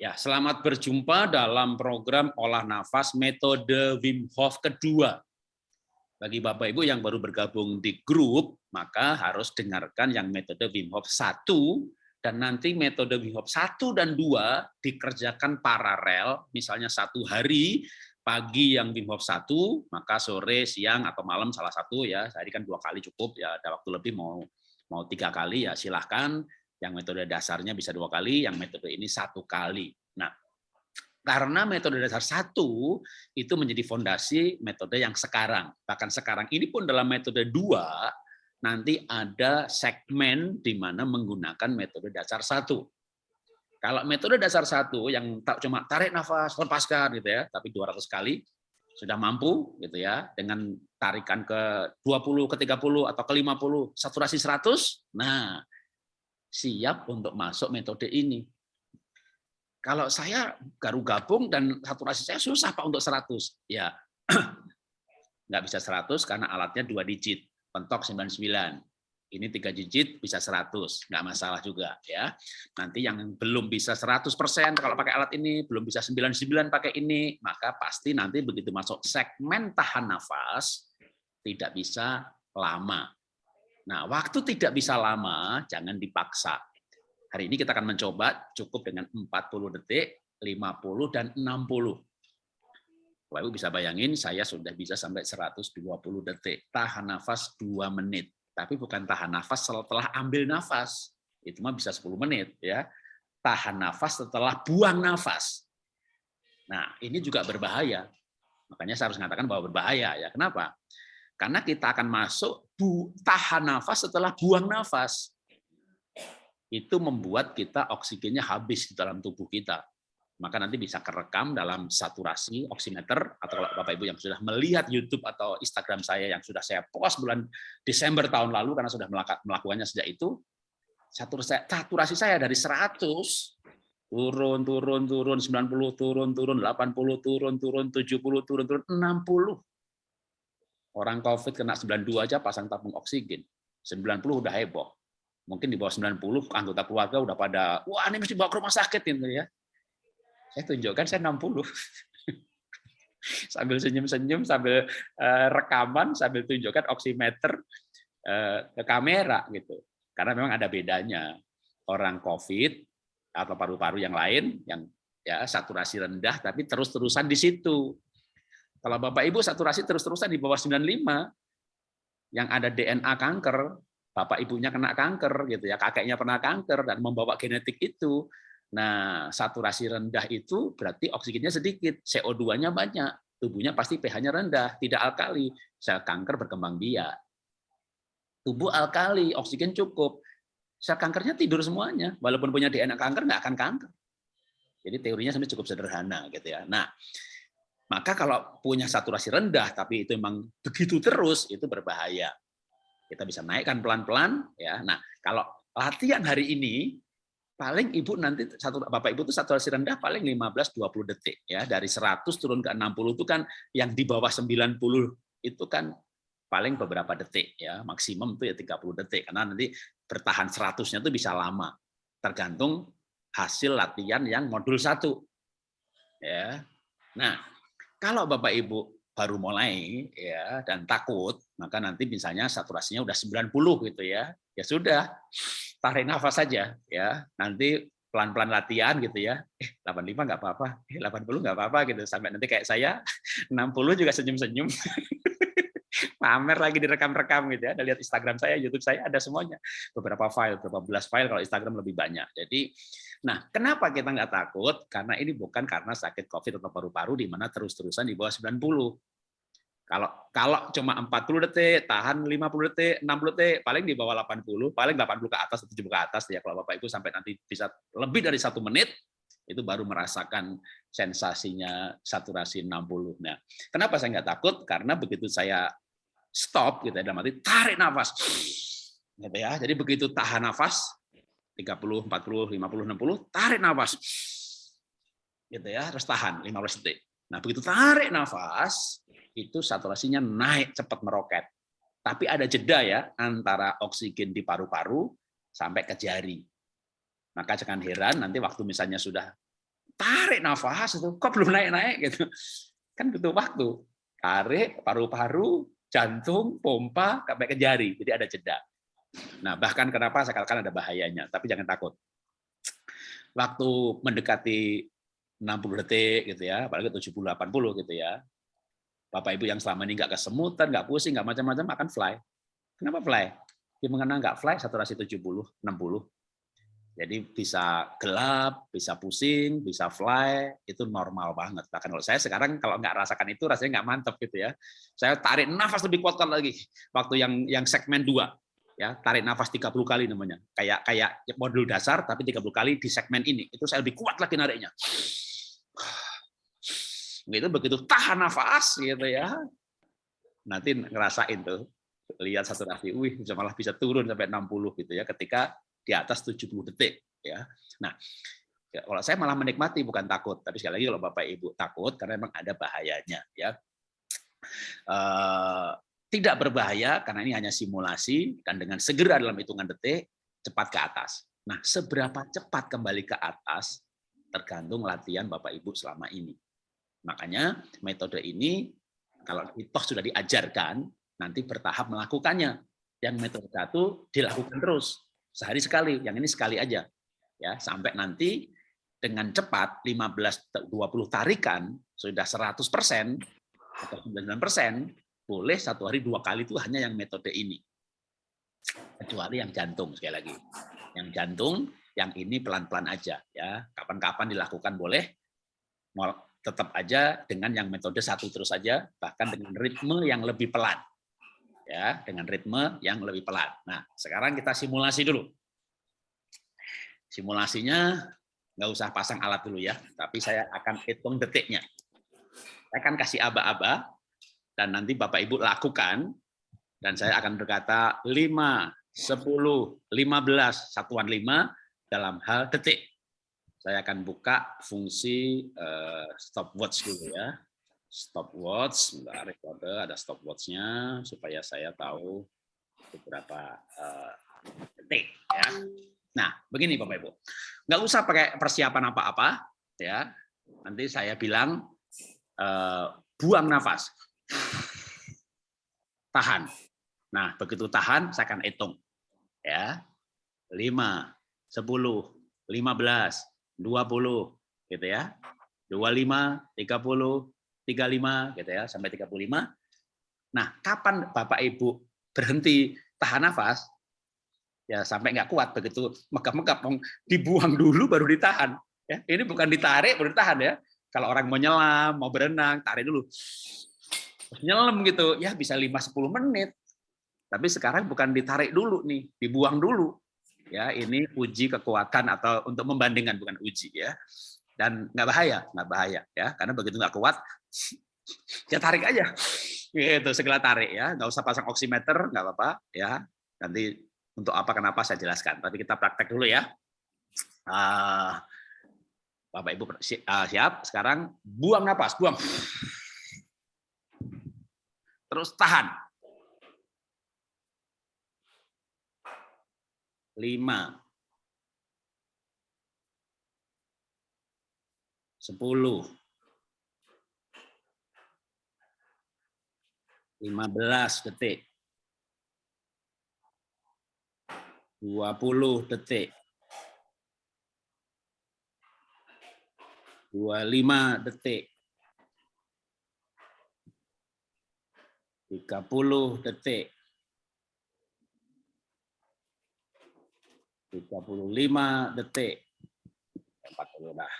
Ya, selamat berjumpa dalam program olah nafas metode Wim Hof kedua. Bagi Bapak Ibu yang baru bergabung di grup, maka harus dengarkan yang metode Wim Hof 1 dan nanti metode Wim Hof 1 dan 2 dikerjakan paralel, misalnya satu hari pagi yang Wim Hof 1, maka sore, siang atau malam salah satu ya. Tadi kan dua kali cukup ya, ada waktu lebih mau mau tiga kali ya silahkan yang metode dasarnya bisa dua kali, yang metode ini satu kali. Nah, karena metode dasar satu itu menjadi fondasi metode yang sekarang. Bahkan sekarang ini pun dalam metode dua, nanti ada segmen di mana menggunakan metode dasar satu. Kalau metode dasar satu yang tak cuma tarik nafas, lepaskan gitu ya, tapi 200 kali sudah mampu gitu ya dengan tarikan ke 20 ke 30 atau ke 50 saturasi 100. Nah, siap untuk masuk metode ini. Kalau saya baru gabung dan saturasi saya susah Pak untuk 100. Ya, nggak bisa 100 karena alatnya dua digit, pentok 99. Ini tiga digit bisa 100, nggak masalah juga ya. Nanti yang belum bisa 100% kalau pakai alat ini, belum bisa 99 pakai ini, maka pasti nanti begitu masuk segmen tahan nafas tidak bisa lama Nah, waktu tidak bisa lama, jangan dipaksa. Hari ini kita akan mencoba cukup dengan 40 detik, 50, dan 60. Bapak Ibu bisa bayangin, saya sudah bisa sampai 120 detik. Tahan nafas 2 menit. Tapi bukan tahan nafas setelah ambil nafas. Itu mah bisa 10 menit. ya. Tahan nafas setelah buang nafas. Nah, ini juga berbahaya. Makanya saya harus mengatakan bahwa berbahaya. ya. Kenapa? Karena kita akan masuk bu, tahan nafas setelah buang nafas. Itu membuat kita oksigennya habis di dalam tubuh kita. Maka nanti bisa kerekam dalam saturasi oximeter, atau kalau Bapak Ibu yang sudah melihat YouTube atau Instagram saya yang sudah saya post bulan Desember tahun lalu, karena sudah melakukannya sejak itu, saturasi saya dari 100 turun turun turun 90 turun turun 80 turun turun 70 turun turun 60 Orang COVID kena 92 aja pasang tabung oksigen. 90 udah heboh. Mungkin di bawah 90 anggota keluarga udah pada, wah ini mesti bawa ke rumah sakit gitu ya. Saya tunjukkan saya 60. sambil senyum-senyum, sambil uh, rekaman, sambil tunjukkan oximeter uh, ke kamera gitu. Karena memang ada bedanya. Orang COVID atau paru-paru yang lain yang ya saturasi rendah tapi terus-terusan di situ kalau Bapak Ibu saturasi terus-terusan di bawah 95, yang ada DNA kanker, Bapak Ibunya kena kanker, gitu ya, kakeknya pernah kanker dan membawa genetik itu. Nah, saturasi rendah itu berarti oksigennya sedikit, CO2-nya banyak, tubuhnya pasti pH-nya rendah, tidak alkali, sel kanker berkembang biak. Tubuh alkali, oksigen cukup, sel kankernya tidur semuanya, walaupun punya DNA kanker nggak akan kanker. Jadi teorinya sebenarnya cukup sederhana gitu ya. Nah, maka kalau punya saturasi rendah tapi itu memang begitu terus itu berbahaya. Kita bisa naikkan pelan-pelan ya. Nah, kalau latihan hari ini paling Ibu nanti satu Bapak Ibu itu saturasi rendah paling 15 20 detik ya. Dari 100 turun ke 60 itu kan yang di bawah 90 itu kan paling beberapa detik ya. Maksimum itu ya 30 detik karena nanti bertahan 100-nya itu bisa lama. Tergantung hasil latihan yang modul satu. Ya. Nah, kalau Bapak Ibu baru mulai ya dan takut, maka nanti misalnya saturasinya udah 90 gitu ya. Ya sudah, tarik nafas saja ya. Nanti pelan-pelan latihan gitu ya. Eh 85 nggak apa-apa, eh 80 nggak apa-apa gitu. Sampai nanti kayak saya 60 juga senyum-senyum. pamer lagi direkam-rekam gitu ya. Ada lihat Instagram saya, YouTube saya ada semuanya. Beberapa file, beberapa belas file kalau Instagram lebih banyak. Jadi Nah, kenapa kita nggak takut? Karena ini bukan karena sakit COVID atau paru-paru di mana terus-terusan di bawah 90. Kalau kalau cuma 40 detik, tahan 50 detik, 60 detik, paling di bawah 80, paling 80 ke atas atau 70 ke atas ya kalau Bapak Ibu sampai nanti bisa lebih dari satu menit itu baru merasakan sensasinya saturasi 60. Nah, kenapa saya nggak takut? Karena begitu saya stop gitu ya, arti tarik nafas, gitu ya. Jadi begitu tahan nafas, 30, 40, 50, 60, tarik nafas. Gitu ya, terus tahan 15 detik. Nah, begitu tarik nafas, itu saturasinya naik cepat meroket. Tapi ada jeda ya antara oksigen di paru-paru sampai ke jari. Maka jangan heran nanti waktu misalnya sudah tarik nafas itu kok belum naik-naik gitu. Kan butuh waktu. Tarik paru-paru, jantung, pompa sampai ke jari. Jadi ada jeda. Nah, bahkan kenapa saya katakan ada bahayanya, tapi jangan takut. Waktu mendekati 60 detik gitu ya, apalagi 70 80 gitu ya. Bapak Ibu yang selama ini nggak kesemutan, nggak pusing, nggak macam-macam akan fly. Kenapa fly? Dia mengenal nggak fly saturasi 70, 60. Jadi bisa gelap, bisa pusing, bisa fly, itu normal banget. Bahkan kalau saya sekarang kalau nggak rasakan itu rasanya nggak mantep gitu ya. Saya tarik nafas lebih kuat lagi waktu yang yang segmen dua ya. Tarik nafas 30 kali namanya. Kayak kayak modul dasar tapi 30 kali di segmen ini. Itu saya lebih kuat lagi nariknya. Gitu begitu tahan nafas gitu ya. Nanti ngerasain tuh lihat saturasi wih bisa malah bisa turun sampai 60 gitu ya ketika di atas 70 detik ya nah ya, kalau saya malah menikmati bukan takut tapi sekali lagi kalau bapak ibu takut karena memang ada bahayanya ya uh, tidak berbahaya karena ini hanya simulasi dan dengan segera dalam hitungan detik cepat ke atas. Nah, seberapa cepat kembali ke atas tergantung latihan Bapak Ibu selama ini. Makanya metode ini kalau itu sudah diajarkan nanti bertahap melakukannya. Yang metode satu dilakukan terus sehari sekali, yang ini sekali aja. Ya, sampai nanti dengan cepat 15 20 tarikan sudah 100% atau 99% boleh satu hari dua kali itu hanya yang metode ini. Kecuali yang jantung sekali lagi. Yang jantung, yang ini pelan-pelan aja ya. Kapan-kapan dilakukan boleh. Tetap aja dengan yang metode satu terus saja, bahkan dengan ritme yang lebih pelan. Ya, dengan ritme yang lebih pelan. Nah, sekarang kita simulasi dulu. Simulasinya nggak usah pasang alat dulu ya, tapi saya akan hitung detiknya. Saya akan kasih aba-aba, dan nanti Bapak Ibu lakukan dan saya akan berkata 5, 10, 15, satuan 5 dalam hal detik. Saya akan buka fungsi uh, stopwatch dulu ya. Stopwatch, sebentar recorder ada stopwatchnya supaya saya tahu beberapa uh, detik ya. Nah, begini Bapak Ibu. Nggak usah pakai persiapan apa-apa ya. Nanti saya bilang uh, buang nafas tahan. Nah, begitu tahan, saya akan hitung. Ya, 5, 10, 15, 20, gitu ya. 25, 30, 35, gitu ya, sampai 35. Nah, kapan Bapak Ibu berhenti tahan nafas, ya sampai nggak kuat begitu megap-megap dibuang dulu baru ditahan. Ya ini bukan ditarik baru ditahan ya. Kalau orang mau nyelam mau berenang tarik dulu. Nyelam gitu ya bisa 5-10 menit. Tapi sekarang bukan ditarik dulu nih dibuang dulu. Ya ini uji kekuatan atau untuk membandingkan bukan uji ya. Dan nggak bahaya nggak bahaya ya karena begitu nggak kuat ya tarik aja. Gitu segala tarik ya. Nggak usah pasang oximeter nggak apa-apa ya. Nanti untuk apa kenapa saya jelaskan. Tapi kita praktek dulu ya. Uh, Bapak Ibu ah, siap? Sekarang buang napas buang. Terus tahan. Lima. Sepuluh. Lima belas detik. Dua puluh detik. Dua lima detik. 30 detik. 35 detik. 40 dah.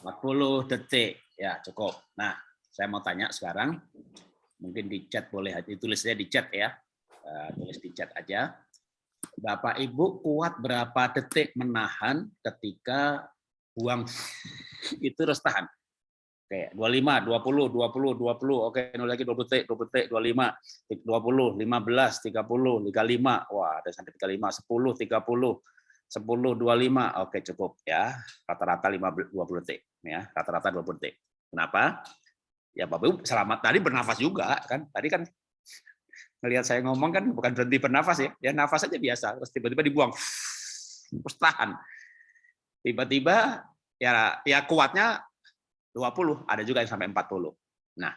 40 detik. Ya, cukup. Nah, saya mau tanya sekarang. Mungkin di chat boleh ditulisnya di chat ya. Uh, tulis di chat aja. Bapak Ibu kuat berapa detik menahan ketika buang itu harus tahan. Oke, 25, 20, 20, 20. Oke, nol lagi 20 detik, 20 detik, 25, 20, 15, 30, 35. Wah, ada sampai 35, 10, 30, 10, 25. Oke, cukup ya. Rata-rata 20 detik ya. Rata-rata 20 detik. Kenapa? Ya Bapak Ibu selamat tadi bernafas juga kan. Tadi kan melihat saya ngomong kan bukan berhenti bernafas ya. Ya nafas aja biasa, terus tiba-tiba dibuang. Terus tahan. Tiba-tiba ya ya kuatnya 20, ada juga yang sampai 40. Nah,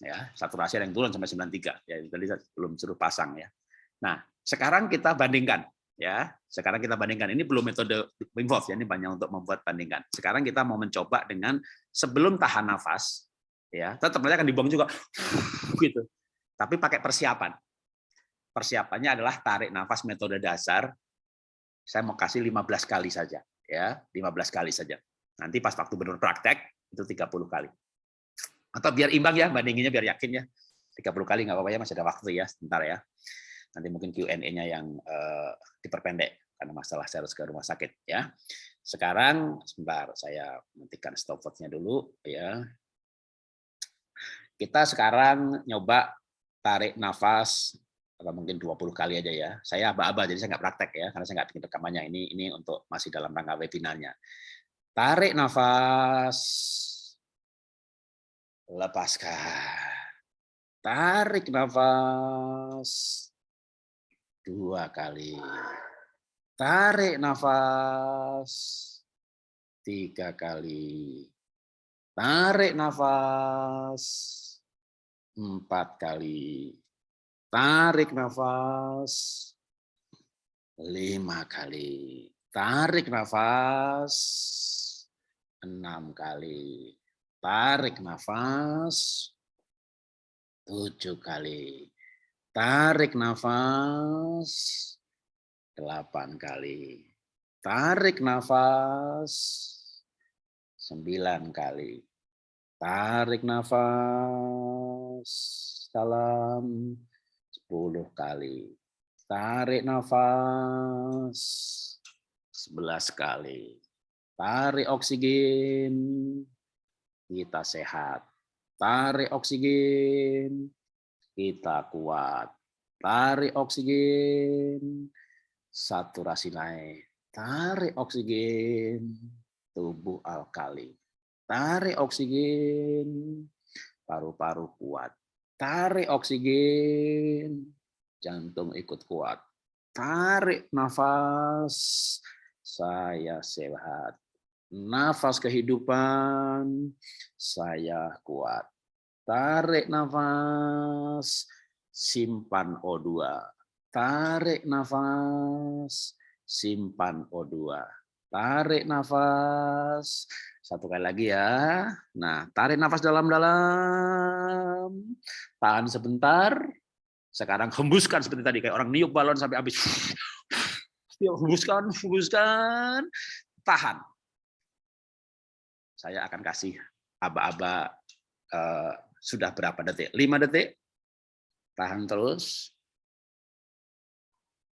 ya, saturasi yang turun sampai 93 ya tadi belum suruh pasang ya. Nah, sekarang kita bandingkan ya. Sekarang kita bandingkan ini belum metode Hof ya, ini banyak untuk membuat bandingkan. Sekarang kita mau mencoba dengan sebelum tahan nafas ya, tetap akan dibuang juga gitu. Tapi pakai persiapan. Persiapannya adalah tarik nafas metode dasar. Saya mau kasih 15 kali saja ya, 15 kali saja. Nanti pas waktu benar praktek itu 30 kali. Atau biar imbang ya, bandinginnya biar yakin ya. 30 kali nggak apa-apa ya, masih ada waktu ya, sebentar ya. Nanti mungkin Q&A-nya yang uh, diperpendek karena masalah saya harus ke rumah sakit ya. Sekarang sebentar saya matikan stopwatch-nya dulu ya. Kita sekarang nyoba tarik nafas atau mungkin 20 kali aja ya. Saya aba-aba jadi saya nggak praktek ya karena saya nggak bikin rekamannya. Ini ini untuk masih dalam rangka webinarnya. Tarik nafas. Lepaskan. Tarik nafas. Dua kali. Tarik nafas. Tiga kali. Tarik nafas. Empat kali. Tarik nafas. Lima kali. Tarik nafas enam kali. Tarik nafas. Tujuh kali. Tarik nafas. Delapan kali. Tarik nafas. Sembilan kali. Tarik nafas. Dalam. Sepuluh kali. Tarik nafas. Sebelas kali Tarik oksigen, kita sehat. Tarik oksigen, kita kuat. Tarik oksigen, saturasi naik. Tarik oksigen, tubuh alkali. Tarik oksigen, paru-paru kuat. Tarik oksigen, jantung ikut kuat. Tarik nafas, saya sehat nafas kehidupan, saya kuat. Tarik nafas, simpan O2. Tarik nafas, simpan O2. Tarik nafas, satu kali lagi ya. Nah, tarik nafas dalam-dalam. Tahan sebentar. Sekarang hembuskan seperti tadi, kayak orang niup balon sampai habis. Hembuskan, hembuskan. Tahan saya akan kasih aba-aba uh, sudah berapa detik? 5 detik. Tahan terus.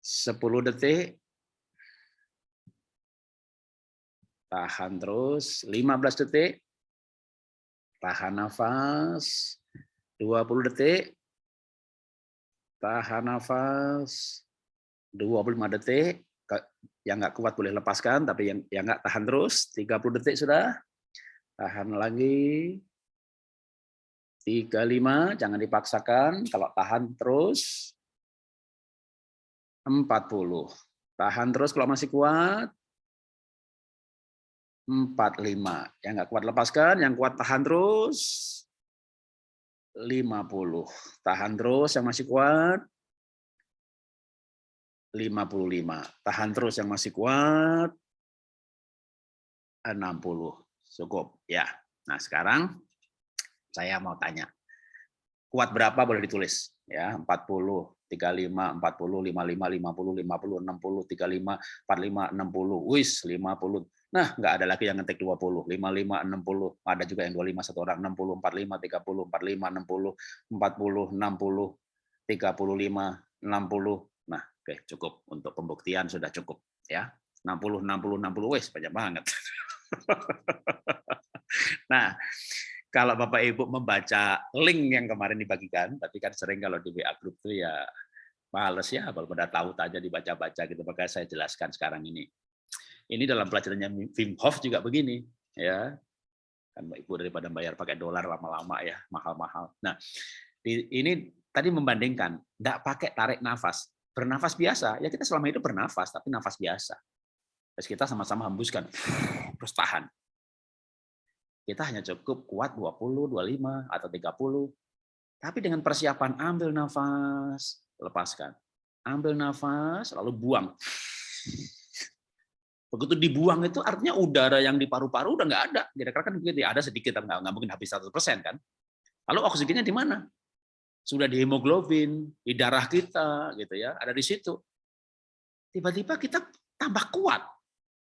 10 detik. Tahan terus. 15 detik. Tahan nafas. 20 detik. Tahan nafas. 25 detik. Yang nggak kuat boleh lepaskan, tapi yang yang nggak tahan terus. 30 detik sudah. Tahan lagi. 35, jangan dipaksakan. Kalau tahan terus. 40. Tahan terus kalau masih kuat. 45. Yang nggak kuat lepaskan, yang kuat tahan terus. 50. Tahan terus yang masih kuat. 55. Tahan terus yang masih kuat. 60. Cukup ya. Nah, sekarang saya mau tanya. Kuat berapa boleh ditulis ya? 40, 35, 40, 55, 50, 50, 60, 35, 45, 60. Wis, 50. Nah, nggak ada lagi yang ngetik 20, 55, 60. Ada juga yang 25 satu orang, 60, 45, 30, 45, 60, 40, 60, 35, 60. Nah, oke, cukup. Untuk pembuktian sudah cukup ya. 60, 60, 60, wis banyak banget. nah, kalau Bapak Ibu membaca link yang kemarin dibagikan, tapi kan sering kalau di WA group itu ya males ya, walaupun udah tahu aja dibaca-baca gitu, maka saya jelaskan sekarang ini. Ini dalam pelajarannya Wim Hof juga begini, ya kan Ibu daripada bayar pakai dolar lama-lama ya mahal-mahal. Nah ini tadi membandingkan, tidak pakai tarik nafas, bernafas biasa ya kita selama itu bernafas tapi nafas biasa. Terus kita sama-sama hembuskan, terus tahan. kita hanya cukup kuat 20, 25 atau 30. Tapi dengan persiapan ambil nafas, lepaskan. Ambil nafas, lalu buang. Begitu dibuang itu artinya udara yang di paru-paru udah nggak ada. Kira-kira kan begitu ya, ada sedikit, nggak, nggak mungkin habis 100% kan. Lalu oksigennya di mana? Sudah di hemoglobin, di darah kita, gitu ya, ada di situ. Tiba-tiba kita tambah kuat.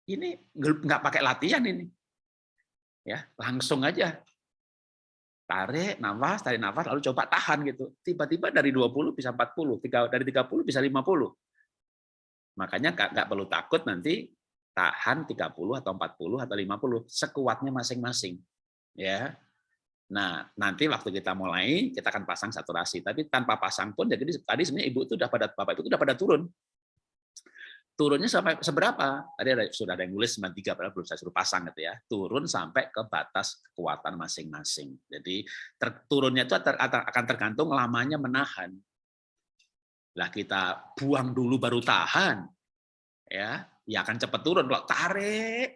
Ini nggak pakai latihan ini. Ya, langsung aja tarik nafas, tarik nafas, lalu coba tahan gitu. Tiba-tiba dari 20 bisa 40, dari 30 bisa 50. Makanya nggak perlu takut nanti tahan 30 atau 40 atau 50, sekuatnya masing-masing. Ya. Nah, nanti waktu kita mulai, kita akan pasang saturasi. Tapi tanpa pasang pun, jadi tadi sebenarnya ibu itu udah pada bapak itu udah pada turun turunnya sampai seberapa? Tadi ada, sudah ada yang nulis 93, padahal belum saya suruh pasang gitu ya. Turun sampai ke batas kekuatan masing-masing. Jadi ter, turunnya itu ter, akan tergantung lamanya menahan. Lah kita buang dulu baru tahan, ya, ya akan cepat turun. Kalau tarik,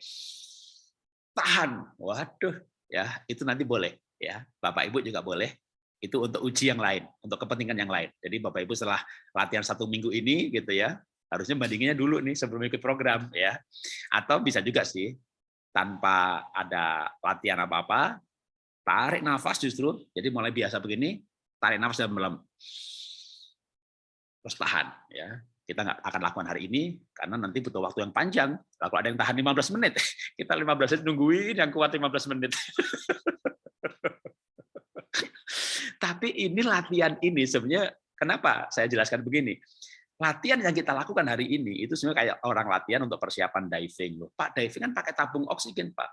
tahan, waduh, ya itu nanti boleh, ya, bapak ibu juga boleh. Itu untuk uji yang lain, untuk kepentingan yang lain. Jadi bapak ibu setelah latihan satu minggu ini, gitu ya, harusnya bandinginnya dulu nih sebelum ikut program ya atau bisa juga sih tanpa ada latihan apa-apa tarik nafas justru jadi mulai biasa begini tarik nafas dan dalam terus tahan ya kita nggak akan lakukan hari ini karena nanti butuh waktu yang panjang kalau ada yang tahan 15 menit kita 15 menit nungguin yang kuat 15 menit tapi ini latihan ini sebenarnya kenapa saya jelaskan begini latihan yang kita lakukan hari ini itu sebenarnya kayak orang latihan untuk persiapan diving loh. Pak, diving kan pakai tabung oksigen, Pak.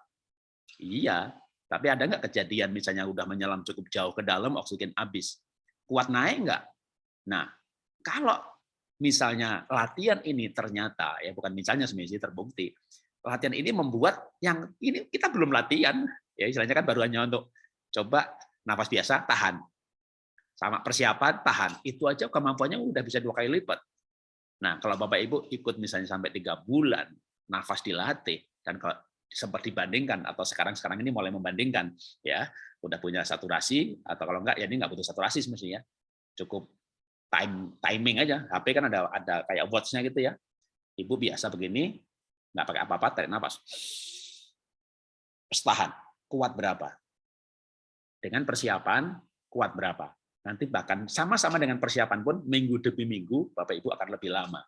Iya, tapi ada nggak kejadian misalnya udah menyelam cukup jauh ke dalam oksigen habis? Kuat naik nggak? Nah, kalau misalnya latihan ini ternyata ya bukan misalnya sebenarnya terbukti. Latihan ini membuat yang ini kita belum latihan ya istilahnya kan baru hanya untuk coba nafas biasa tahan. Sama persiapan tahan. Itu aja kemampuannya udah bisa dua kali lipat. Nah, kalau Bapak Ibu ikut misalnya sampai tiga bulan, nafas dilatih, dan kalau seperti dibandingkan atau sekarang sekarang ini mulai membandingkan ya udah punya saturasi atau kalau enggak ya ini enggak butuh saturasi semestinya cukup time timing aja HP kan ada ada kayak watchnya gitu ya ibu biasa begini nggak pakai apa-apa tarik nafas tahan kuat berapa dengan persiapan kuat berapa Nanti bahkan sama-sama dengan persiapan pun minggu demi minggu Bapak Ibu akan lebih lama.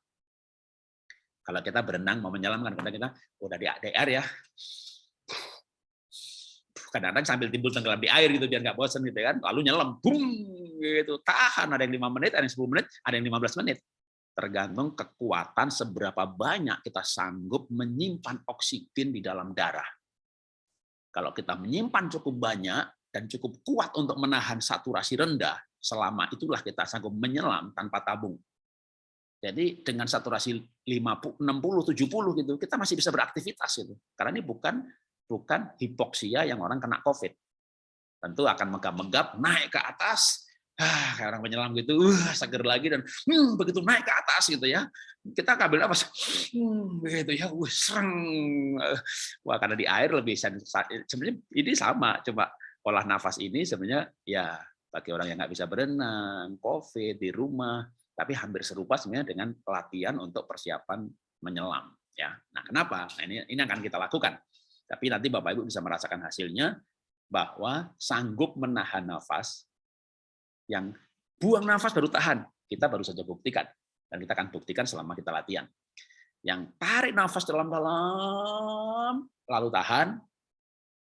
Kalau kita berenang mau menyelam kan kita udah di ADR ya. Kadang-kadang sambil timbul tenggelam di air gitu biar nggak bosan gitu kan. Lalu nyelam, boom gitu. Tahan ada yang 5 menit, ada yang 10 menit, ada yang 15 menit. Tergantung kekuatan seberapa banyak kita sanggup menyimpan oksigen di dalam darah. Kalau kita menyimpan cukup banyak dan cukup kuat untuk menahan saturasi rendah, selama itulah kita sanggup menyelam tanpa tabung. Jadi dengan saturasi 50, 60, 70 gitu, kita masih bisa beraktivitas itu. Karena ini bukan bukan hipoksia yang orang kena COVID. Tentu akan megap-megap naik ke atas, ah, kayak orang menyelam gitu, uh, seger lagi dan hmm, begitu naik ke atas gitu ya. Kita ambil apa? Hmm, gitu ya, uh, sereng. Wah, karena di air lebih sebenarnya ini sama, coba olah nafas ini sebenarnya ya bagi orang yang nggak bisa berenang, COVID di rumah, tapi hampir serupa sebenarnya dengan pelatihan untuk persiapan menyelam. Ya, nah kenapa? Nah, ini ini akan kita lakukan. Tapi nanti Bapak Ibu bisa merasakan hasilnya bahwa sanggup menahan nafas yang buang nafas baru tahan. Kita baru saja buktikan dan kita akan buktikan selama kita latihan. Yang tarik nafas dalam-dalam lalu tahan,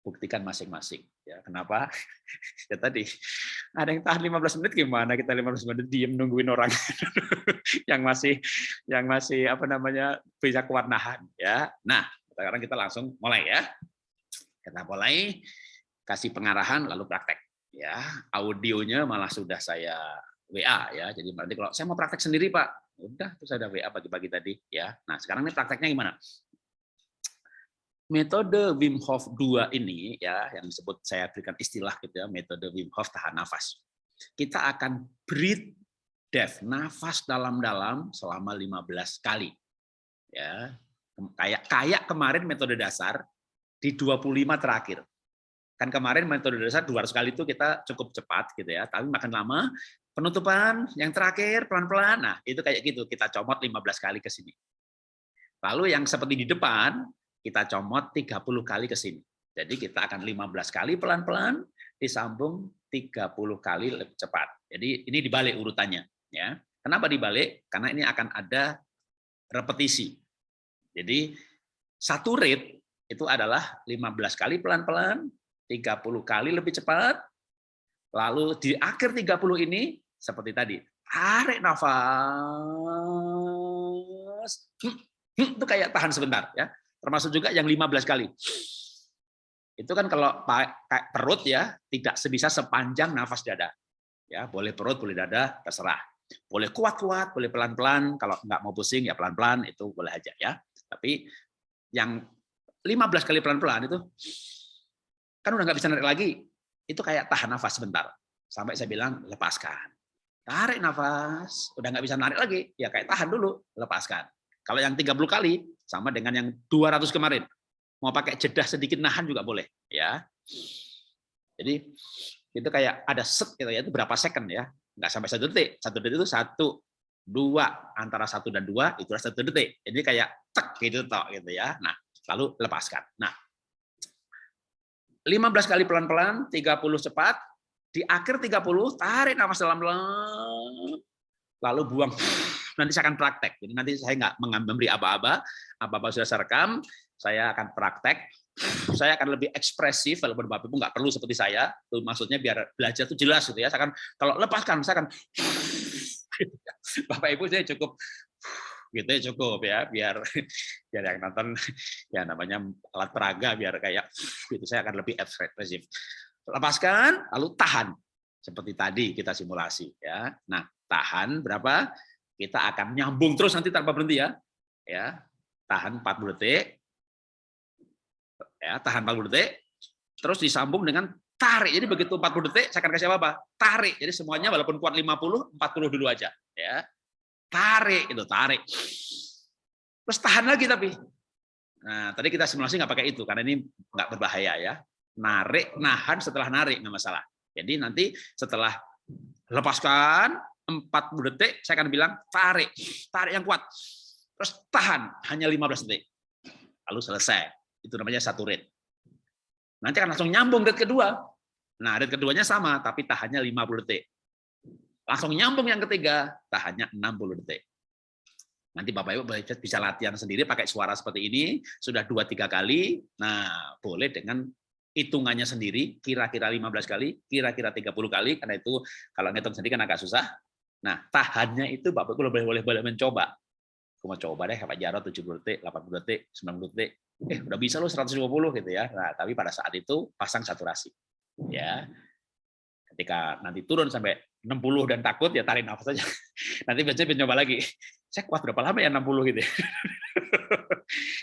buktikan masing-masing. Ya, kenapa? ya tadi ada yang tahan 15 menit gimana kita 15 menit diem nungguin orang yang masih yang masih apa namanya bisa kuat nahan ya. Nah, sekarang kita langsung mulai ya. Kita mulai kasih pengarahan lalu praktek ya. Audionya malah sudah saya WA ya. Jadi berarti kalau saya mau praktek sendiri, Pak, udah terus ada WA pagi-pagi tadi ya. Nah, sekarang ini prakteknya gimana? metode Wim Hof 2 ini ya yang disebut saya berikan istilah gitu ya metode Wim Hof tahan nafas. Kita akan breathe death, nafas dalam-dalam selama 15 kali. Ya. Kayak kayak kemarin metode dasar di 25 terakhir. Kan kemarin metode dasar 200 kali itu kita cukup cepat gitu ya, tapi makin lama penutupan yang terakhir pelan-pelan. Nah, itu kayak gitu, kita comot 15 kali ke sini. Lalu yang seperti di depan, kita comot 30 kali ke sini. Jadi kita akan 15 kali pelan-pelan disambung 30 kali lebih cepat. Jadi ini dibalik urutannya ya. Kenapa dibalik? Karena ini akan ada repetisi. Jadi satu rate itu adalah 15 kali pelan-pelan, 30 kali lebih cepat, lalu di akhir 30 ini seperti tadi, tarik nafas, itu kayak tahan sebentar ya. Termasuk juga yang 15 kali. Itu kan kalau perut ya tidak sebisa sepanjang nafas dada. Ya, boleh perut, boleh dada, terserah. Boleh kuat-kuat, boleh pelan-pelan. Kalau nggak mau pusing ya pelan-pelan itu boleh aja ya. Tapi yang 15 kali pelan-pelan itu kan udah nggak bisa narik lagi. Itu kayak tahan nafas sebentar. Sampai saya bilang lepaskan. Tarik nafas, udah nggak bisa narik lagi, ya kayak tahan dulu, lepaskan. Kalau yang 30 kali sama dengan yang 200 kemarin. Mau pakai jeda sedikit nahan juga boleh, ya. Jadi itu kayak ada set gitu ya itu berapa second ya nggak sampai satu detik satu detik itu satu dua antara satu dan dua itu satu detik jadi kayak tek gitu toh gitu ya nah lalu lepaskan nah 15 kali pelan-pelan 30 cepat di akhir 30 tarik nafas dalam-dalam lalu buang. Nanti saya akan praktek. Jadi nanti saya nggak memberi apa-apa apa-apa sudah saya rekam saya akan praktek. Saya akan lebih ekspresif walaupun Bapak Ibu nggak perlu seperti saya. Itu maksudnya biar belajar itu jelas gitu ya. Saya akan kalau lepaskan saya akan Bapak Ibu saya cukup gitu ya cukup ya biar biar yang nonton ya namanya alat peraga biar kayak itu saya akan lebih ekspresif. Lepaskan lalu tahan. Seperti tadi kita simulasi ya. Nah tahan berapa? Kita akan nyambung terus nanti tanpa berhenti ya. Ya tahan 40 detik. Ya tahan 40 detik. Terus disambung dengan tarik. Jadi begitu 40 detik saya akan kasih apa, -apa tarik. Jadi semuanya walaupun kuat 50 40 dulu aja ya tarik itu tarik. Terus tahan lagi tapi. Nah tadi kita simulasi nggak pakai itu karena ini nggak berbahaya ya. Narik nahan setelah narik nggak masalah. Jadi nanti setelah lepaskan 40 detik saya akan bilang tarik. Tarik yang kuat. Terus tahan hanya 15 detik. Lalu selesai. Itu namanya satu rate. Nanti akan langsung nyambung rate kedua. Nah, rate keduanya sama, tapi tahannya 50 detik. Langsung nyambung yang ketiga, tahannya 60 detik. Nanti Bapak Ibu bisa latihan sendiri pakai suara seperti ini, sudah dua tiga kali. Nah, boleh dengan hitungannya sendiri, kira-kira 15 kali, kira-kira 30 kali, karena itu kalau ngitung sendiri kan agak susah. Nah, tahannya itu Bapak Ibu boleh boleh boleh mencoba. Aku mau coba deh Pak Jarot 70 detik, 80 detik, 90 detik eh udah bisa lo 120 gitu ya. Nah, tapi pada saat itu pasang saturasi. Ya. Ketika nanti turun sampai 60 dan takut ya tarik nafas saja. Nanti biasanya mencoba lagi. Saya kuat berapa lama ya 60 gitu ya.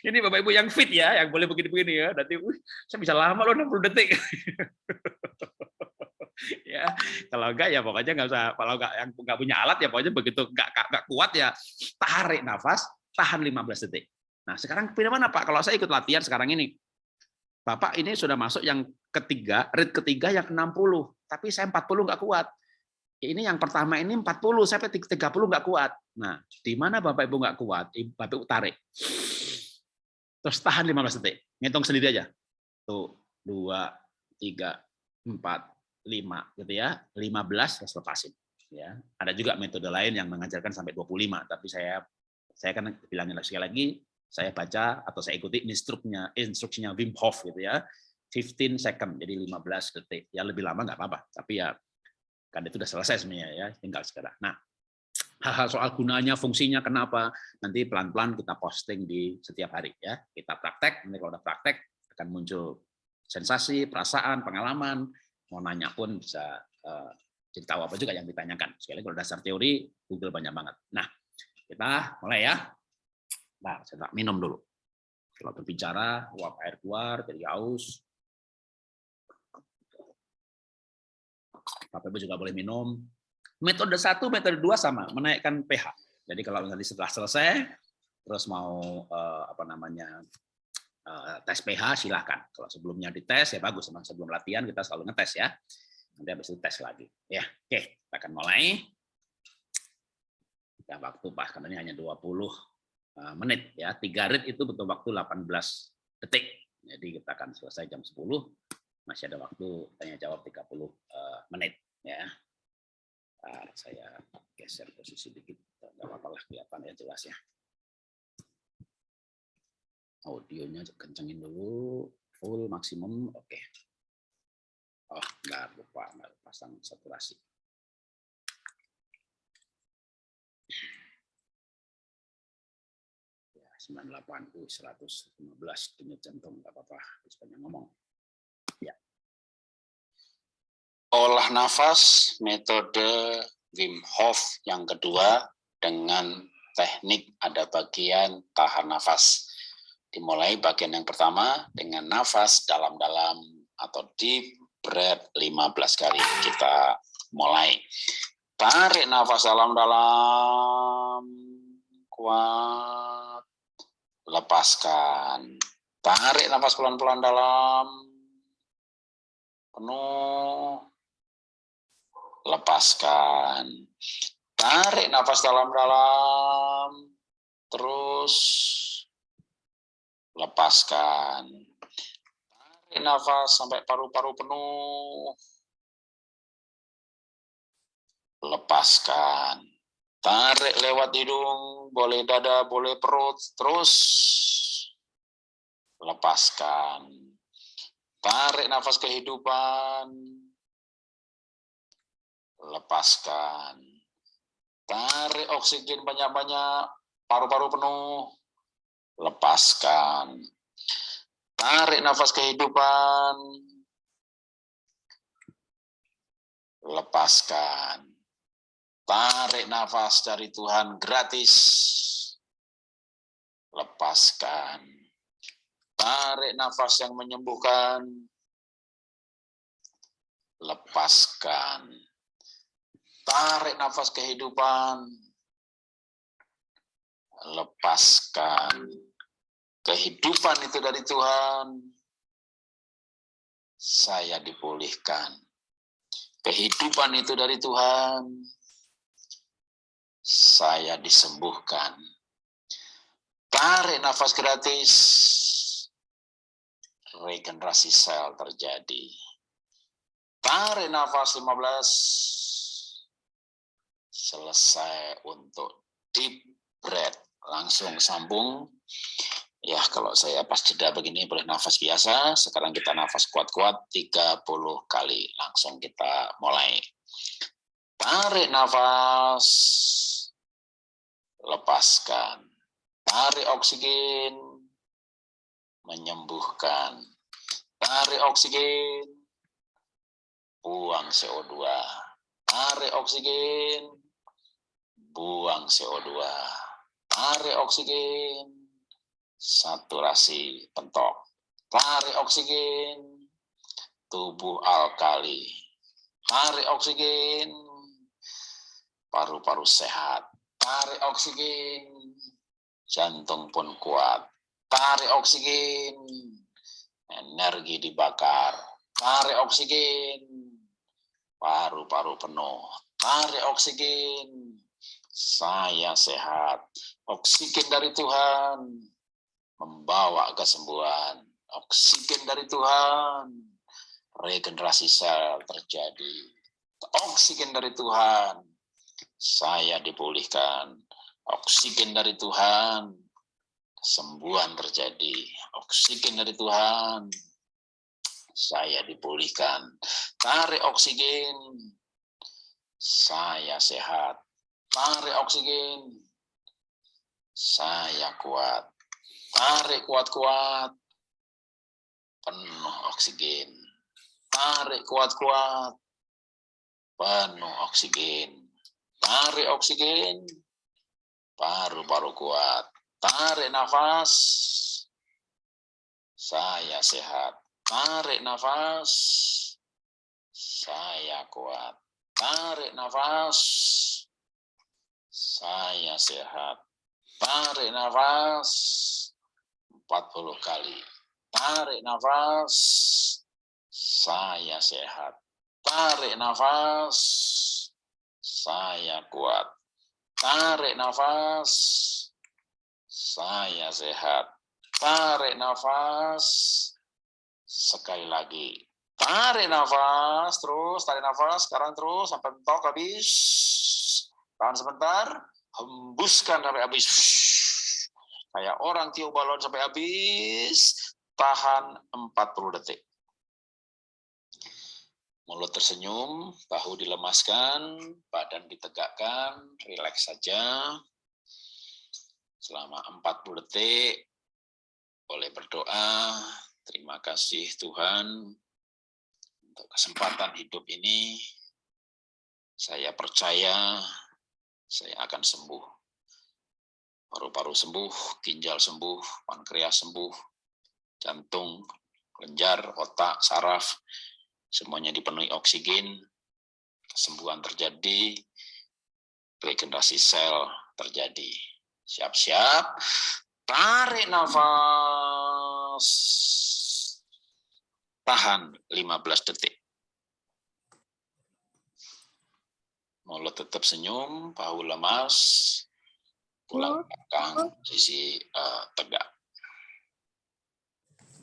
Ini Bapak Ibu yang fit ya, yang boleh begini-begini ya. Nanti uh, saya bisa lama loh 60 detik. ya kalau enggak ya pokoknya nggak usah kalau enggak yang nggak punya alat ya pokoknya begitu enggak enggak kuat ya tarik nafas tahan 15 detik Nah, sekarang pilih mana Pak? Kalau saya ikut latihan sekarang ini, Bapak ini sudah masuk yang ketiga, rit ketiga yang 60, tapi saya 40 nggak kuat. Ini yang pertama ini 40, saya 30 nggak kuat. Nah, di mana Bapak Ibu nggak kuat? Bapak Ibu tarik. Terus tahan 15 detik. Ngitung sendiri aja. Tuh, 2, 3, 4, 5 gitu ya. 15 terus lepasin. Ya. Ada juga metode lain yang mengajarkan sampai 25, tapi saya saya kan bilangin sekali lagi saya baca atau saya ikuti instruknya instruksinya Wim Hof gitu ya. 15 second jadi 15 detik. Ya lebih lama nggak apa-apa tapi ya kan itu sudah selesai sebenarnya ya tinggal sekarang. Nah hal-hal soal gunanya fungsinya kenapa nanti pelan-pelan kita posting di setiap hari ya. Kita praktek nanti kalau udah praktek akan muncul sensasi perasaan pengalaman. Mau nanya pun bisa uh, jadi apa juga yang ditanyakan. Sekali kalau dasar teori Google banyak banget. Nah kita mulai ya Nah, saya tak minum dulu. Setelah berbicara, uap air keluar, jadi haus. Bapak Ibu juga boleh minum. Metode satu, metode dua sama, menaikkan pH. Jadi kalau nanti setelah selesai, terus mau eh, apa namanya eh, tes pH silahkan. Kalau sebelumnya dites ya bagus, memang sebelum latihan kita selalu ngetes ya. Nanti habis itu tes lagi. Ya, oke, kita akan mulai. Ya, waktu bahkan ini hanya 20 eh, menit ya. Tiga rit itu butuh waktu 18 detik. Jadi kita akan selesai jam 10. Masih ada waktu tanya jawab 30 eh, menit ya. Bentar, saya geser posisi dikit, nggak apa-apa lah kelihatan ya jelas ya. Audionya kencengin dulu, full maksimum, oke. Okay. Oh, nggak lupa, nggak pasang saturasi. Ya, 98, uh, 115 denyut jantung, nggak apa-apa, banyak ngomong. olah nafas metode Wim Hof yang kedua dengan teknik ada bagian tahan nafas. Dimulai bagian yang pertama dengan nafas dalam-dalam atau deep breath 15 kali. Kita mulai. Tarik nafas dalam-dalam. Kuat. Lepaskan. Tarik nafas pelan-pelan dalam. Penuh lepaskan. Tarik nafas dalam-dalam, terus lepaskan. Tarik nafas sampai paru-paru penuh, lepaskan. Tarik lewat hidung, boleh dada, boleh perut, terus lepaskan. Tarik nafas kehidupan, lepaskan. Tarik oksigen banyak-banyak, paru-paru penuh, lepaskan. Tarik nafas kehidupan, lepaskan. Tarik nafas dari Tuhan gratis, lepaskan. Tarik nafas yang menyembuhkan, lepaskan Tarik nafas kehidupan. Lepaskan. Kehidupan itu dari Tuhan. Saya dipulihkan. Kehidupan itu dari Tuhan. Saya disembuhkan. Tarik nafas gratis. Regenerasi sel terjadi. Tarik nafas 15 selesai untuk deep breath. Langsung sambung. Ya, kalau saya pas jeda begini boleh nafas biasa. Sekarang kita nafas kuat-kuat 30 kali. Langsung kita mulai. Tarik nafas. Lepaskan. Tarik oksigen. Menyembuhkan. Tarik oksigen. Buang CO2. Tarik oksigen buang CO2, tarik oksigen, saturasi pentok, tarik oksigen, tubuh alkali, tarik oksigen, paru-paru sehat, tarik oksigen, jantung pun kuat, tarik oksigen, energi dibakar, tarik oksigen, paru-paru penuh, tarik oksigen, saya sehat. Oksigen dari Tuhan membawa kesembuhan. Oksigen dari Tuhan, regenerasi sel terjadi. Oksigen dari Tuhan, saya dipulihkan. Oksigen dari Tuhan, kesembuhan terjadi. Oksigen dari Tuhan, saya dipulihkan. Tarik oksigen, saya sehat. Tarik oksigen. Saya kuat. Tarik kuat-kuat. Penuh oksigen. Tarik kuat-kuat. Penuh oksigen. Tarik oksigen. Paru-paru kuat. Tarik nafas. Saya sehat. Tarik nafas. Saya kuat. Tarik nafas saya sehat. Tarik nafas 40 kali. Tarik nafas. Saya sehat. Tarik nafas. Saya kuat. Tarik nafas. Saya sehat. Tarik nafas. Sekali lagi. Tarik nafas. Terus tarik nafas. Sekarang terus sampai mentok habis. Tahan sebentar. Hembuskan sampai habis. Kayak orang tiup balon sampai habis tahan 40 detik. Mulut tersenyum, bahu dilemaskan, badan ditegakkan, rileks saja. Selama 40 detik, boleh berdoa, terima kasih Tuhan untuk kesempatan hidup ini. Saya percaya saya akan sembuh. Paru-paru sembuh, ginjal sembuh, pankreas sembuh, jantung, kelenjar, otak, saraf, semuanya dipenuhi oksigen, kesembuhan terjadi, regenerasi sel terjadi. Siap-siap, tarik nafas, tahan 15 detik. Mulut tetap senyum, bahu lemas, tulang belakang sisi uh, tegak.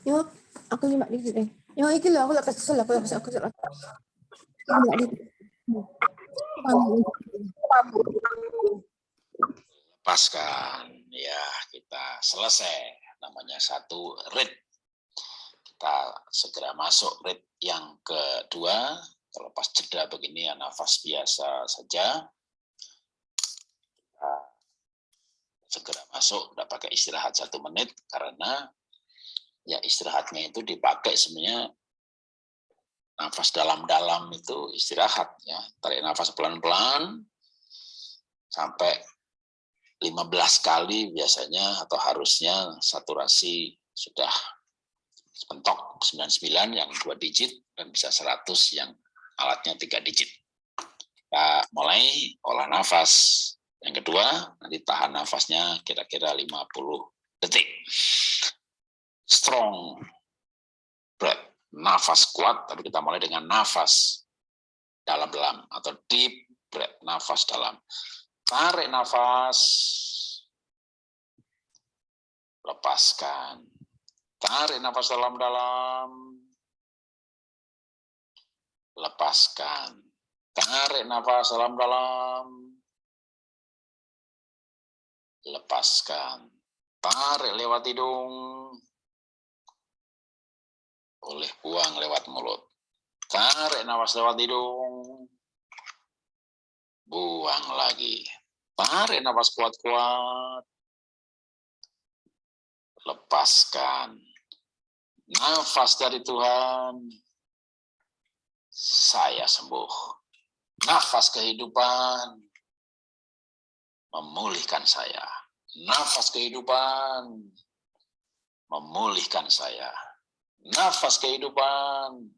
Yo, aku nyimak dikit deh. Yo, iki lho, aku kesel, aku aku kesel. Dikit. Lepaskan, ya kita selesai. Namanya satu rit. Kita segera masuk rit yang kedua. Kalau pas jeda begini ya nafas biasa saja. Segera masuk, udah pakai istirahat satu menit karena ya istirahatnya itu dipakai sebenarnya nafas dalam-dalam itu istirahat ya tarik nafas pelan-pelan sampai 15 kali biasanya atau harusnya saturasi sudah mentok 99 yang dua digit dan bisa 100 yang alatnya tiga digit. Kita mulai olah nafas. Yang kedua, nanti tahan nafasnya kira-kira 50 detik strong breath, nafas kuat, tapi kita mulai dengan nafas dalam-dalam atau deep breath, nafas dalam. Tarik nafas, lepaskan. Tarik nafas dalam-dalam, lepaskan. Tarik nafas dalam-dalam, lepaskan. Tarik lewat hidung, boleh buang lewat mulut. Tarik nafas lewat hidung. Buang lagi. Tarik nafas kuat-kuat. Lepaskan. Nafas dari Tuhan. Saya sembuh. Nafas kehidupan. Memulihkan saya. Nafas kehidupan. Memulihkan saya nafas kehidupan,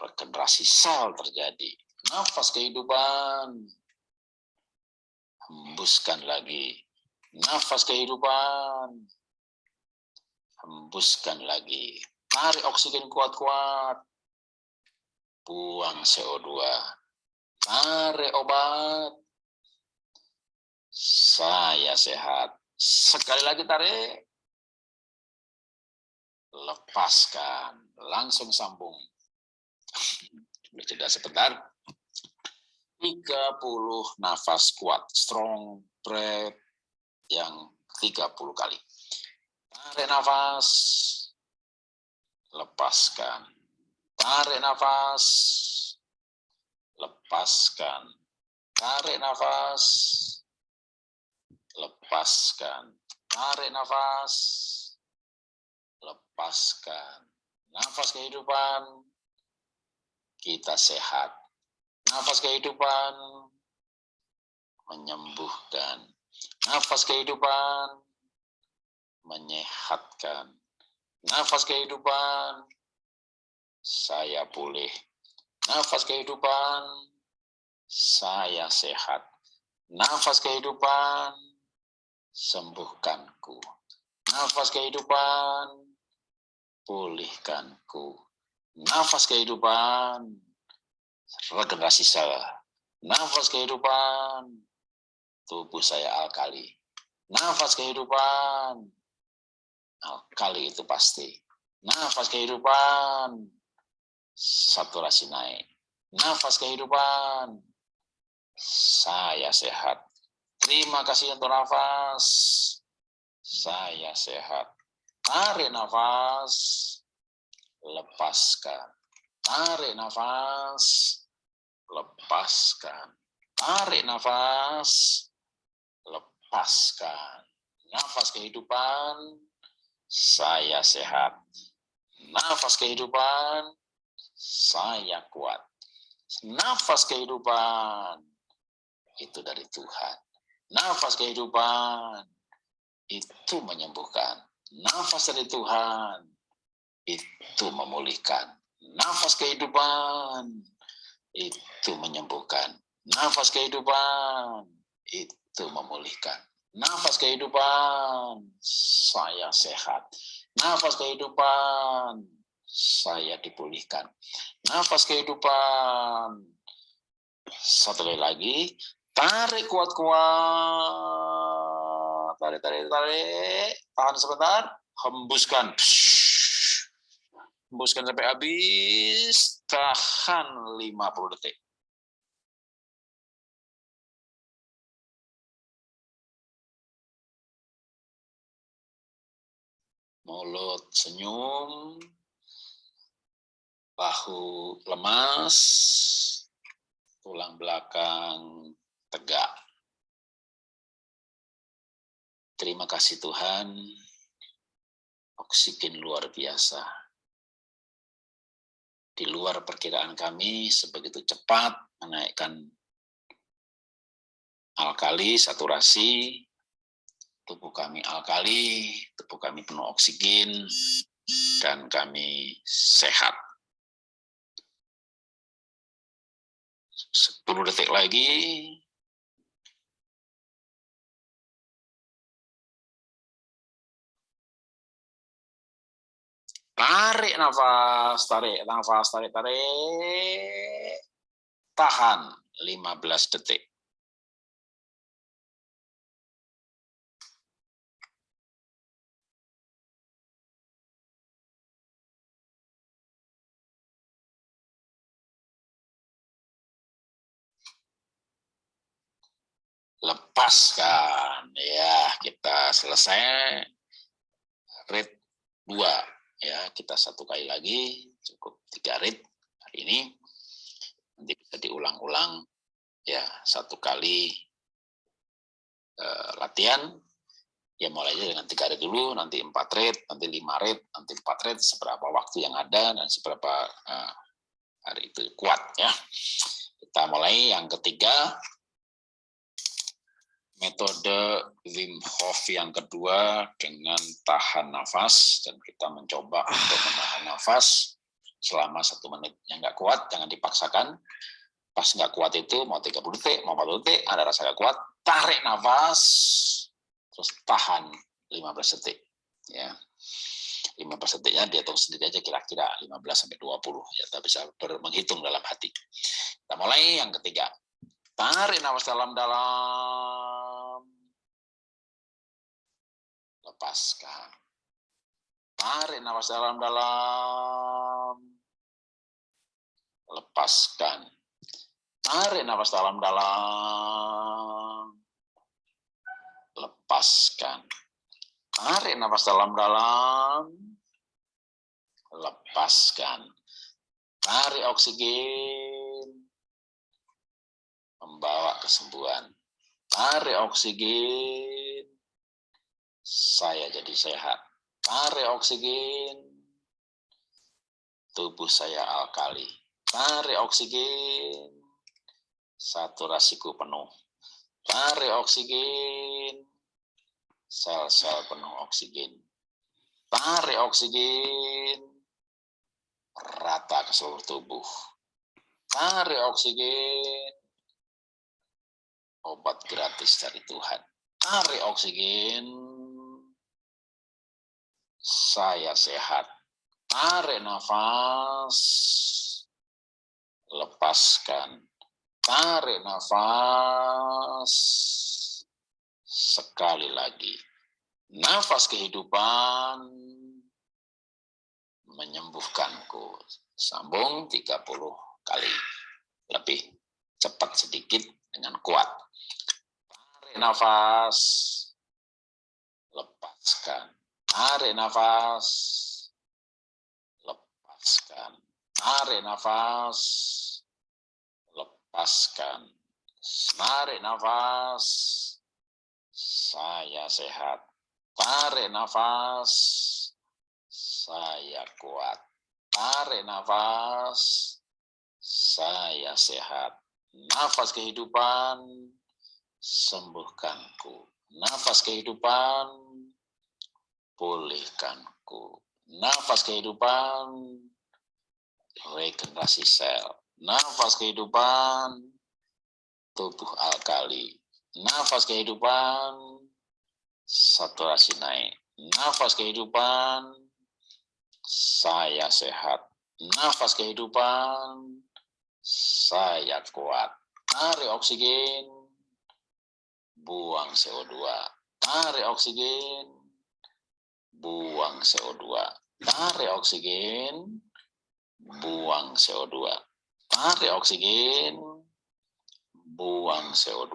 regenerasi sel terjadi, nafas kehidupan, hembuskan lagi, nafas kehidupan, hembuskan lagi, tarik oksigen kuat-kuat, buang CO2, tarik obat, saya sehat, sekali lagi tarik, lepaskan, langsung sambung. Jeda sebentar. 30 nafas kuat, strong breath yang 30 kali. Tarik nafas, lepaskan. Tarik nafas, lepaskan. Tarik nafas, lepaskan. Tarik nafas, lepaskan. Nafas kehidupan, kita sehat. Nafas kehidupan, menyembuhkan. Nafas kehidupan, menyehatkan. Nafas kehidupan, saya pulih. Nafas kehidupan, saya sehat. Nafas kehidupan, sembuhkanku. Nafas kehidupan, pulihkanku. Nafas kehidupan, regenerasi sel. Nafas kehidupan, tubuh saya alkali. Nafas kehidupan, alkali itu pasti. Nafas kehidupan, saturasi naik. Nafas kehidupan, saya sehat. Terima kasih untuk nafas. Saya sehat. Tarik nafas. Lepaskan. Tarik nafas. Lepaskan. Tarik nafas. Lepaskan. Nafas kehidupan. Saya sehat. Nafas kehidupan. Saya kuat. Nafas kehidupan itu dari Tuhan. Nafas kehidupan itu menyembuhkan. Nafas dari Tuhan itu memulihkan. Nafas kehidupan itu menyembuhkan. Nafas kehidupan itu memulihkan. Nafas kehidupan saya sehat. Nafas kehidupan saya dipulihkan. Nafas kehidupan satu lagi Tarik kuat-kuat. Tarik, tarik, tarik. Tahan sebentar. Hembuskan. Hembuskan sampai habis. Tahan 50 detik. Mulut senyum. Bahu lemas. Tulang belakang tegak. Terima kasih Tuhan, oksigen luar biasa. Di luar perkiraan kami, sebegitu cepat menaikkan alkali, saturasi, tubuh kami alkali, tubuh kami penuh oksigen, dan kami sehat. 10 detik lagi, Tarik nafas, tarik nafas, tarik, tarik. Tahan 15 detik. lepaskan ya kita selesai rate 2 ya kita satu kali lagi cukup tiga rit hari ini. Nanti bisa diulang-ulang. Ya satu kali uh, latihan. Ya mulai dengan tiga rit dulu nanti empat rit nanti lima rit nanti empat rit seberapa waktu yang ada dan seberapa uh, hari itu kuat ya. Kita mulai yang ketiga metode Wim Hof yang kedua dengan tahan nafas dan kita mencoba untuk menahan nafas selama satu menit. Yang nggak kuat jangan dipaksakan. Pas nggak kuat itu mau 30 detik mau 40 detik ada rasa nggak kuat tarik nafas terus tahan 15 detik ya. 15 detiknya dia tahu sendiri aja kira-kira 15 sampai 20 ya kita bisa menghitung dalam hati. Kita mulai yang ketiga. Tarik nafas dalam-dalam lepaskan. Tarik nafas dalam-dalam. Lepaskan. Tarik nafas dalam-dalam. Lepaskan. Tarik nafas dalam-dalam. Lepaskan. Tarik oksigen. Membawa kesembuhan. Tarik oksigen saya jadi sehat. Tarik oksigen, tubuh saya alkali. Tarik oksigen, saturasiku penuh. Tarik oksigen, sel-sel penuh oksigen. Tarik oksigen, rata ke seluruh tubuh. Tarik oksigen, obat gratis dari Tuhan. Tarik oksigen, saya sehat. Tarik nafas. Lepaskan. Tarik nafas. Sekali lagi. Nafas kehidupan menyembuhkanku. Sambung 30 kali. Lebih cepat sedikit dengan kuat. Tarik nafas. Lepaskan. Tarik nafas lepaskan. Tarik nafas, lepaskan. Tarik nafas, saya sehat. Tarik nafas, saya kuat. Tarik nafas, saya sehat. Nafas kehidupan, sembuhkanku. Nafas kehidupan, pulihkanku. Nafas kehidupan, regenerasi sel. Nafas kehidupan, tubuh alkali. Nafas kehidupan, saturasi naik. Nafas kehidupan, saya sehat. Nafas kehidupan, saya kuat. Tarik oksigen, buang CO2. Tarik oksigen, buang CO2. Tarik oksigen, buang CO2. Tarik oksigen, buang CO2.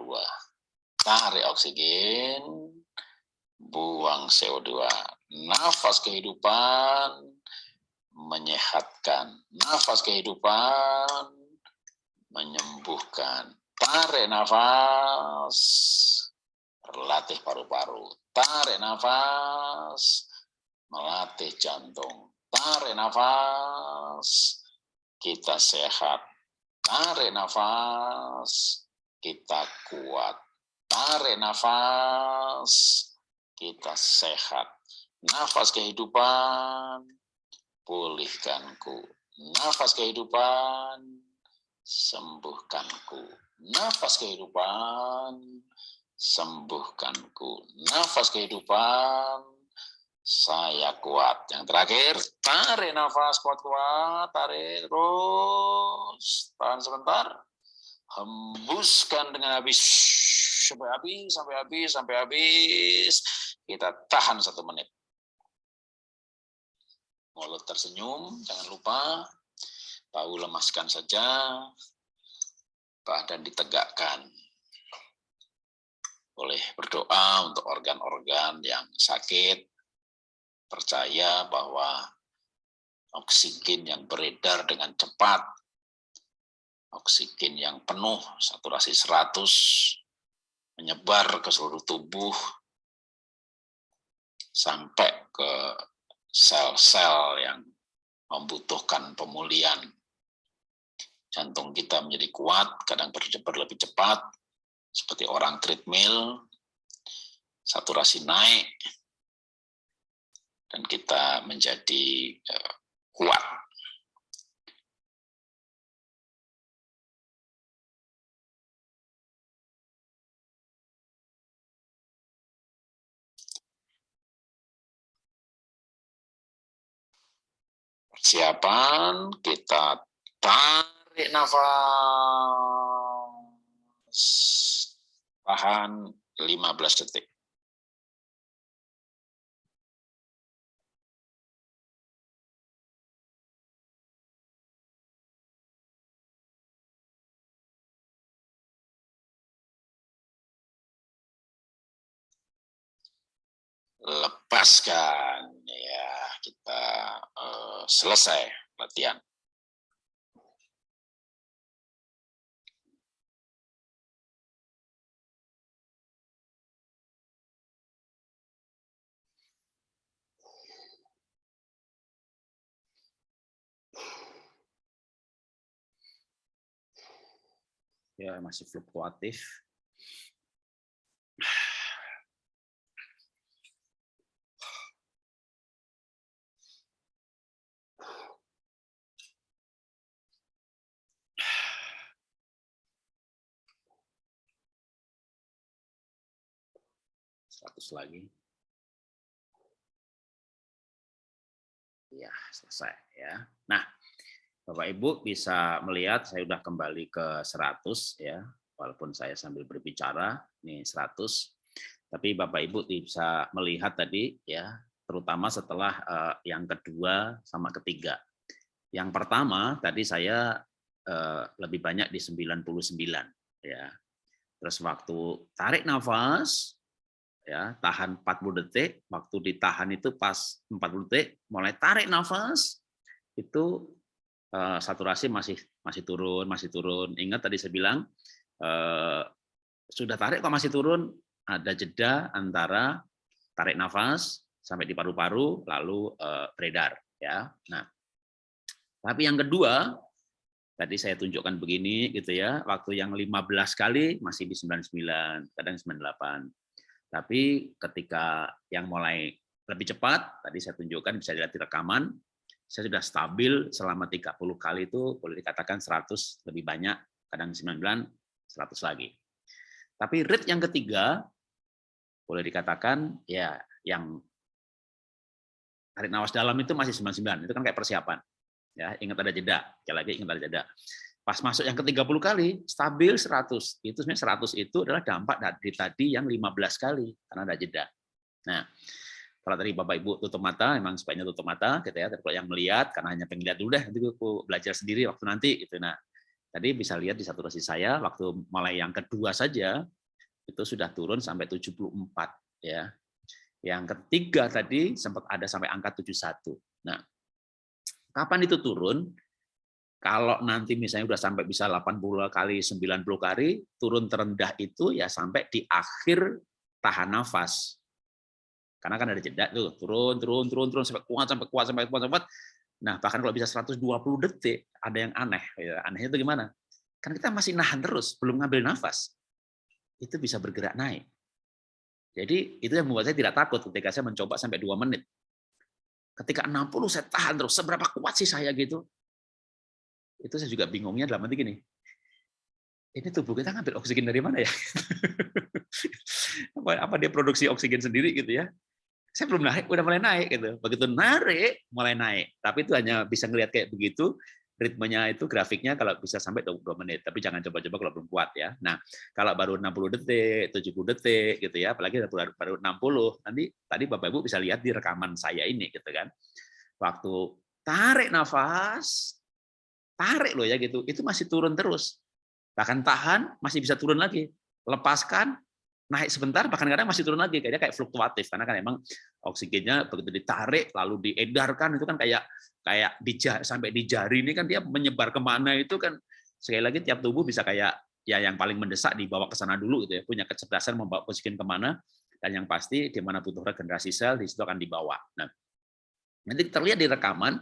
Tarik oksigen, buang CO2. Nafas kehidupan menyehatkan. Nafas kehidupan menyembuhkan. Tarik nafas, berlatih paru-paru. Tarik nafas, melatih jantung. Tarik nafas, kita sehat. Tarik nafas, kita kuat. Tarik nafas, kita sehat. Nafas kehidupan, pulihkanku. Nafas kehidupan, sembuhkanku. Nafas kehidupan, sembuhkanku. Nafas kehidupan, saya kuat. Yang terakhir, tarik nafas kuat-kuat, tarik terus, tahan sebentar, hembuskan dengan habis, sampai habis, sampai habis, sampai habis, kita tahan satu menit. Mulut tersenyum, jangan lupa, bahu lemaskan saja, badan ditegakkan. Boleh berdoa untuk organ-organ yang sakit, percaya bahwa oksigen yang beredar dengan cepat, oksigen yang penuh, saturasi 100, menyebar ke seluruh tubuh, sampai ke sel-sel yang membutuhkan pemulihan. Jantung kita menjadi kuat, kadang berdebar lebih cepat, seperti orang treadmill, saturasi naik, dan kita menjadi uh, kuat. Persiapan, kita tarik nafas, tahan 15 detik. Lepaskan. Ya kita uh, selesai latihan. Ya masih fluktuatif seratus lagi Ya, selesai ya. Nah, Bapak Ibu bisa melihat saya sudah kembali ke 100 ya, walaupun saya sambil berbicara, ini 100. Tapi Bapak Ibu bisa melihat tadi ya, terutama setelah uh, yang kedua sama ketiga. Yang pertama tadi saya uh, lebih banyak di 99 ya. Terus waktu tarik nafas ya, tahan 40 detik, waktu ditahan itu pas 40 detik, mulai tarik nafas itu uh, saturasi masih masih turun, masih turun. Ingat tadi saya bilang uh, sudah tarik kok masih turun, ada jeda antara tarik nafas sampai di paru-paru lalu uh, beredar ya. Nah, tapi yang kedua tadi saya tunjukkan begini gitu ya, waktu yang 15 kali masih di 99, kadang 98. Tapi ketika yang mulai lebih cepat, tadi saya tunjukkan bisa dilihat di rekaman, saya sudah stabil selama 30 kali itu boleh dikatakan 100 lebih banyak, kadang 99, 100 lagi. Tapi rate yang ketiga boleh dikatakan ya yang tarik nawas dalam itu masih 99, itu kan kayak persiapan. Ya, ingat ada jeda, sekali lagi ingat ada jeda. Pas masuk yang ke-30 kali, stabil 100. Itu sebenarnya 100 itu adalah dampak dari tadi yang 15 kali, karena ada jeda. Nah, kalau tadi Bapak Ibu tutup mata, memang sebaiknya tutup mata, gitu ya. Tapi kalau yang melihat, karena hanya pengen lihat dulu deh, nanti aku belajar sendiri waktu nanti, gitu. Nah, tadi bisa lihat di saturasi saya, waktu mulai yang kedua saja, itu sudah turun sampai 74, ya. Yang ketiga tadi sempat ada sampai angka 71. Nah, kapan itu turun? Kalau nanti misalnya udah sampai bisa 80 kali, 90 kali, turun terendah itu ya sampai di akhir tahan nafas. Karena kan ada jeda tuh, turun, turun, turun, turun, sampai kuat, sampai kuat, sampai kuat, sampai. Nah, bahkan kalau bisa 120 detik, ada yang aneh. Ya, anehnya itu gimana? Kan kita masih nahan terus, belum ngambil nafas. Itu bisa bergerak naik. Jadi itu yang membuat saya tidak takut ketika saya mencoba sampai dua menit. Ketika 60 saya tahan terus, seberapa kuat sih saya gitu? Itu saya juga bingungnya dalam arti gini, ini tubuh kita ngambil oksigen dari mana ya? apa, apa dia produksi oksigen sendiri gitu ya? Saya belum naik, udah mulai naik gitu. Begitu narik, mulai naik. Tapi itu hanya bisa ngelihat kayak begitu, ritmenya itu grafiknya kalau bisa sampai 22 menit, tapi jangan coba-coba kalau belum kuat ya. Nah, kalau baru 60 detik, 70 detik gitu ya, apalagi baru, baru 60, nanti tadi Bapak Ibu bisa lihat di rekaman saya ini gitu kan. Waktu tarik nafas, tarik loh ya gitu, itu masih turun terus. Bahkan tahan masih bisa turun lagi. Lepaskan naik sebentar bahkan kadang masih turun lagi kayaknya kayak fluktuatif karena kan emang oksigennya begitu ditarik lalu diedarkan itu kan kayak kayak di sampai di jari ini kan dia menyebar ke mana itu kan sekali lagi tiap tubuh bisa kayak ya yang paling mendesak dibawa ke sana dulu gitu ya punya kecerdasan membawa oksigen ke mana dan yang pasti di mana butuh regenerasi sel di situ akan dibawa. Nah nanti terlihat di rekaman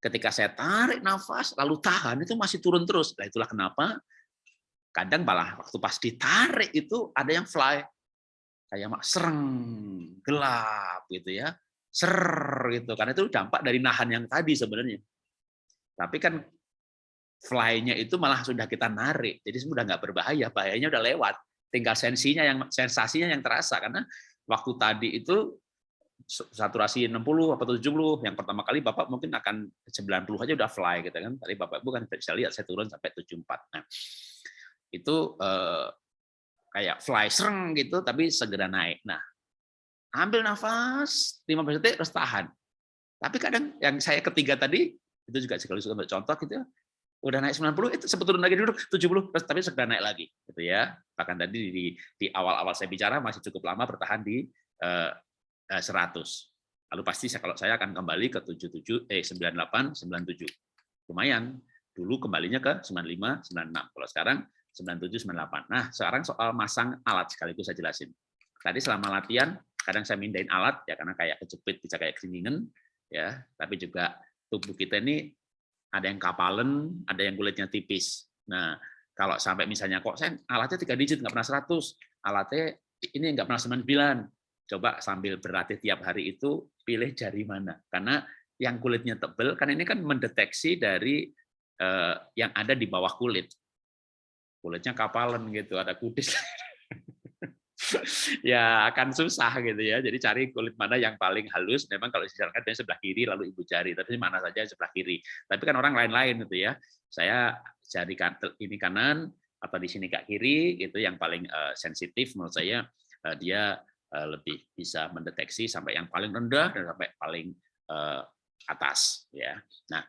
ketika saya tarik nafas lalu tahan itu masih turun terus. Nah, itulah kenapa kadang malah waktu pas ditarik itu ada yang fly kayak mak sereng gelap gitu ya ser gitu. Karena itu dampak dari nahan yang tadi sebenarnya. Tapi kan fly-nya itu malah sudah kita narik jadi sudah nggak berbahaya bahayanya udah lewat. Tinggal sensinya yang sensasinya yang terasa karena waktu tadi itu saturasi 60 atau 70 yang pertama kali Bapak mungkin akan 90 aja udah fly gitu kan. Tadi Bapak bukan bisa lihat saya turun sampai 74 nah itu eh, kayak fly sereng gitu tapi segera naik. Nah ambil nafas 15 detik terus tahan. Tapi kadang yang saya ketiga tadi itu juga sekali untuk contoh gitu ya udah naik 90 itu turun lagi dulu 70 terus tapi segera naik lagi gitu ya. Bahkan tadi di di awal-awal saya bicara masih cukup lama bertahan di eh, 100. Eh, Lalu pasti kalau saya akan kembali ke 77 eh 98 97. Lumayan. Dulu kembalinya ke 95 96. Kalau sekarang 97 98. Nah, sekarang soal masang alat sekaligus saya jelasin. Tadi selama latihan kadang saya mindahin alat ya karena kayak kejepit bisa kayak keringin ya, tapi juga tubuh kita ini ada yang kapalen, ada yang kulitnya tipis. Nah, kalau sampai misalnya kok saya alatnya tiga digit nggak pernah 100, alatnya ini nggak pernah 99, coba sambil berlatih tiap hari itu pilih jari mana karena yang kulitnya tebal kan ini kan mendeteksi dari eh, yang ada di bawah kulit kulitnya kapalan gitu ada kudis ya akan susah gitu ya. Jadi cari kulit mana yang paling halus. Memang kalau disarankan biasanya sebelah kiri lalu ibu jari, tapi mana saja sebelah kiri. Tapi kan orang lain-lain gitu ya. Saya jari ini kanan atau di sini kak kiri itu yang paling uh, sensitif menurut saya uh, dia lebih bisa mendeteksi sampai yang paling rendah dan sampai paling uh, atas ya. Nah,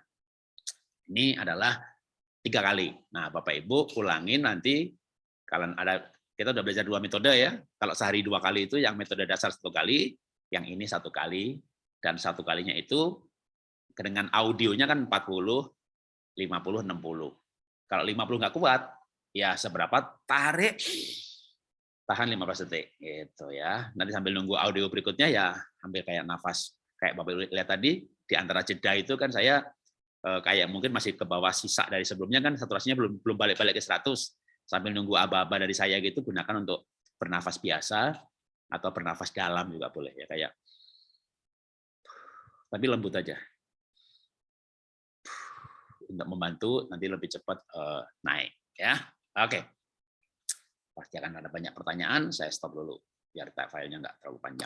ini adalah tiga kali. Nah, Bapak Ibu ulangin nanti kalian ada kita udah belajar dua metode ya. Kalau sehari dua kali itu yang metode dasar satu kali, yang ini satu kali, dan satu kalinya itu dengan audionya kan 40, 50, 60. Kalau 50 nggak kuat, ya seberapa tarik, tahan 15 detik gitu ya. Nanti sambil nunggu audio berikutnya ya ambil kayak nafas kayak Bapak lihat tadi di antara jeda itu kan saya eh, kayak mungkin masih ke bawah sisa dari sebelumnya kan saturasinya belum belum balik-balik ke 100 sambil nunggu aba-aba dari saya gitu gunakan untuk bernafas biasa atau bernafas dalam juga boleh ya kayak tapi lembut aja. Untuk membantu nanti lebih cepat uh, naik ya. Oke pasti akan ada banyak pertanyaan saya stop dulu biar filenya nggak terlalu panjang